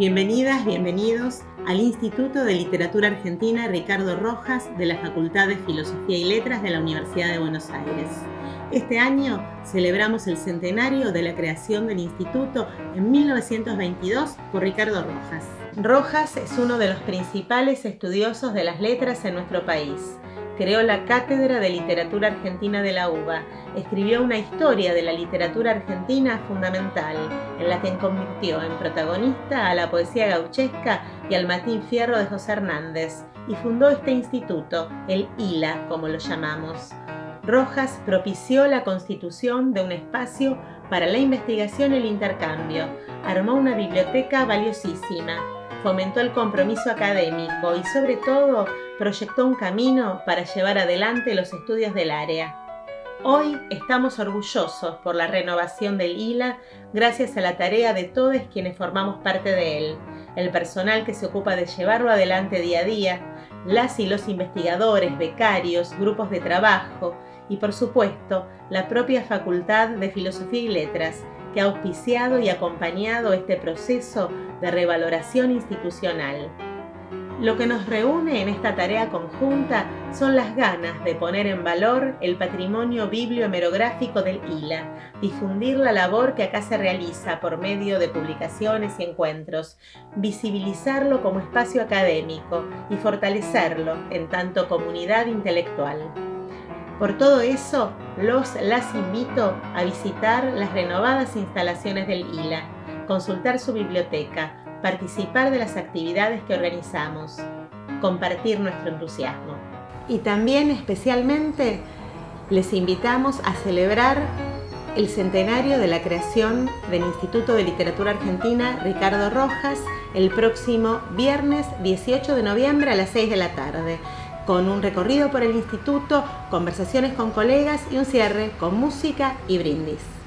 Bienvenidas, bienvenidos al Instituto de Literatura Argentina Ricardo Rojas de la Facultad de Filosofía y Letras de la Universidad de Buenos Aires. Este año celebramos el centenario de la creación del instituto en 1922 por Ricardo Rojas. Rojas es uno de los principales estudiosos de las letras en nuestro país creó la Cátedra de Literatura Argentina de la UBA, escribió una historia de la literatura argentina fundamental, en la que convirtió en protagonista a la poesía gauchesca y al Matín Fierro de José Hernández, y fundó este instituto, el ILA, como lo llamamos. Rojas propició la constitución de un espacio para la investigación y el intercambio, armó una biblioteca valiosísima, fomentó el compromiso académico y sobre todo proyectó un camino para llevar adelante los estudios del área. Hoy estamos orgullosos por la renovación del ILA gracias a la tarea de todos quienes formamos parte de él, el personal que se ocupa de llevarlo adelante día a día, las y los investigadores, becarios, grupos de trabajo y por supuesto la propia Facultad de Filosofía y Letras que ha auspiciado y acompañado este proceso de revaloración institucional. Lo que nos reúne en esta tarea conjunta son las ganas de poner en valor el patrimonio bibliohemerográfico del ILA, difundir la labor que acá se realiza por medio de publicaciones y encuentros, visibilizarlo como espacio académico y fortalecerlo en tanto comunidad intelectual. Por todo eso, los las invito a visitar las renovadas instalaciones del ILA, consultar su biblioteca, participar de las actividades que organizamos, compartir nuestro entusiasmo. Y también especialmente les invitamos a celebrar el centenario de la creación del Instituto de Literatura Argentina Ricardo Rojas el próximo viernes 18 de noviembre a las 6 de la tarde con un recorrido por el instituto, conversaciones con colegas y un cierre con música y brindis.